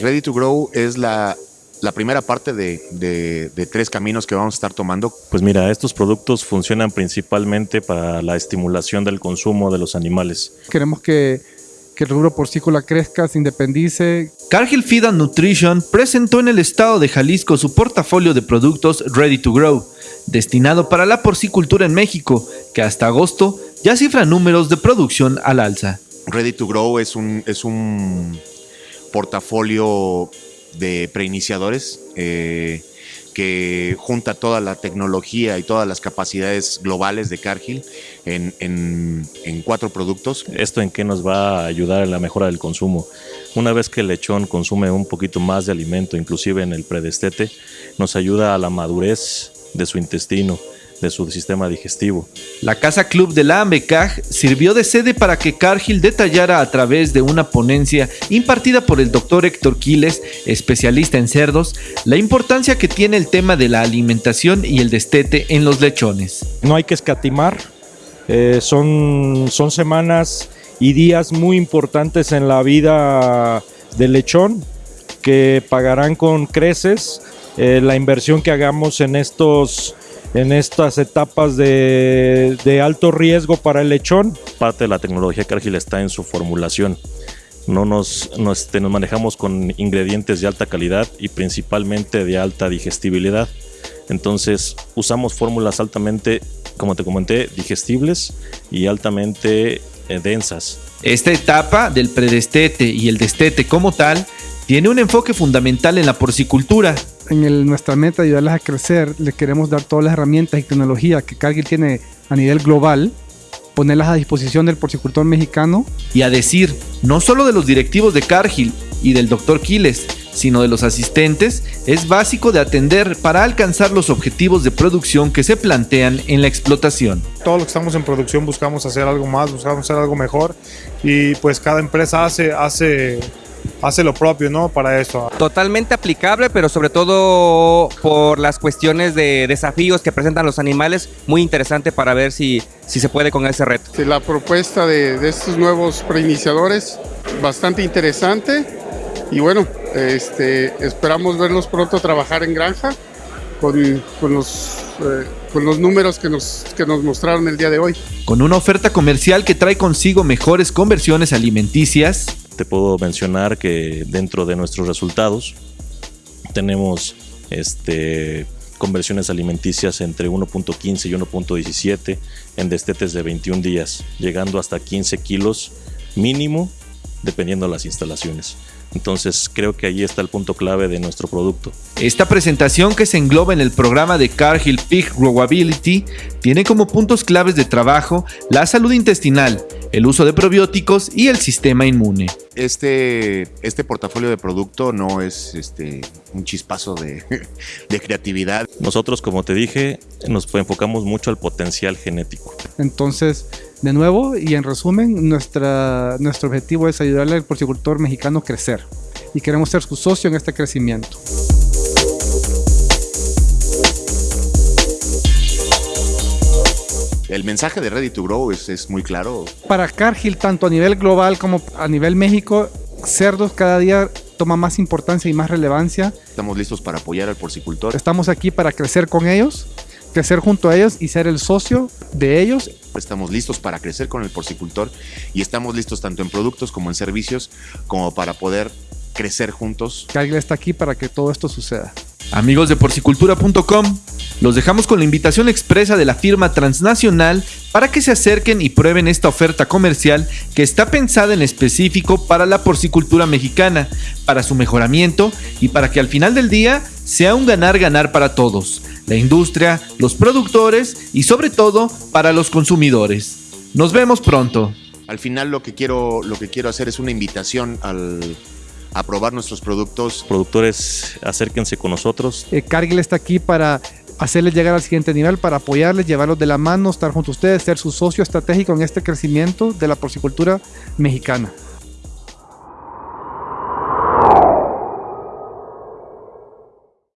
Ready to Grow es la, la primera parte de, de, de, tres caminos que vamos a estar tomando. Pues mira, estos productos funcionan principalmente para la estimulación del consumo de los animales. Queremos que, que el rubro porcícola crezca, se independice. Cargill Feed and Nutrition presentó en el estado de Jalisco su portafolio de productos Ready to Grow, destinado para la porcicultura en México, que hasta agosto ya cifra números de producción al alza. Ready to Grow es un, es un portafolio de preiniciadores eh, que junta toda la tecnología y todas las capacidades globales de Cargill en, cuatro productos. ¿Esto en qué nos va a ayudar en la mejora del consumo? Una vez que el lechón consume un poquito más de alimento, inclusive en el predestete, nos ayuda a la madurez de su intestino, de su sistema digestivo. La Casa Club de la AMBECAG sirvió de sede para que Cargill detallara a través de una ponencia impartida por el doctor Héctor Quiles, especialista en cerdos, la importancia que tiene el tema de la alimentación y el destete en los lechones. No hay que escatimar, eh, son, son semanas y días muy importantes en la vida del lechón que pagarán con creces eh, la inversión que hagamos en estos en estas etapas de, de, alto riesgo para el lechón. Parte de la tecnología Cargill está en su formulación. No nos, nos, este, nos manejamos con ingredientes de alta calidad y principalmente de alta digestibilidad. Entonces usamos fórmulas altamente, como te comenté, digestibles y altamente eh, densas. Esta etapa del predestete y el destete como tal tiene un enfoque fundamental en la porcicultura, en el, nuestra meta de ayudarles a crecer, les queremos dar todas las herramientas y tecnología que Cargill tiene a nivel global, ponerlas a disposición del porcicultor mexicano. Y a decir, no solo de los directivos de Cargill y del doctor Quiles, sino de los asistentes, es básico de atender para alcanzar los objetivos de producción que se plantean en la explotación. Todos los que estamos en producción buscamos hacer algo más, buscamos hacer algo mejor y pues cada empresa hace, hace hace lo propio, ¿no? Para eso. Totalmente aplicable, pero sobre todo por las cuestiones de desafíos que presentan los animales, muy interesante para ver si, si se puede con ese reto. La propuesta de, de estos nuevos preiniciadores, bastante interesante y bueno, este, esperamos verlos pronto trabajar en granja con, con los... Eh, con los números que nos, que nos mostraron el día de hoy. Con una oferta comercial que trae consigo mejores conversiones alimenticias, te puedo mencionar que dentro de nuestros resultados tenemos este, conversiones alimenticias entre 1.15 y 1.17 en destetes de 21 días, llegando hasta 15 kilos mínimo dependiendo de las instalaciones. Entonces creo que ahí está el punto clave de nuestro producto. Esta presentación que se engloba en el programa de Cargill Pig Growability tiene como puntos claves de trabajo la salud intestinal, el uso de probióticos y el sistema inmune. Este, este portafolio de producto no es este, un chispazo de, de creatividad. Nosotros, como te dije, nos enfocamos mucho al potencial genético. Entonces, de nuevo y en resumen, nuestra, nuestro objetivo es ayudarle al porcicultor mexicano a crecer y queremos ser su socio en este crecimiento. El mensaje de Ready to Grow es, es, muy claro. Para Cargill, tanto a nivel global como a nivel México, cerdos cada día toma más importancia y más relevancia. Estamos listos para apoyar al porcicultor. Estamos aquí para crecer con ellos, crecer junto a ellos y ser el socio de ellos. Estamos listos para crecer con el porcicultor y estamos listos tanto en productos como en servicios como para poder crecer juntos. Cargill está aquí para que todo esto suceda. Amigos de porcicultura.com, los dejamos con la invitación expresa de la firma transnacional para que se acerquen y prueben esta oferta comercial que está pensada en específico para la porcicultura mexicana, para su mejoramiento y para que al final del día sea un ganar-ganar para todos, la industria, los productores y sobre todo para los consumidores. Nos vemos pronto. Al final lo que quiero, lo que quiero hacer es una invitación al, a probar nuestros productos. Productores, acérquense con nosotros. Eh, Cargill está aquí para hacerles llegar al siguiente nivel, para apoyarles, llevarlos de la mano, estar junto a ustedes, ser su socio estratégico en este crecimiento de la porcicultura mexicana.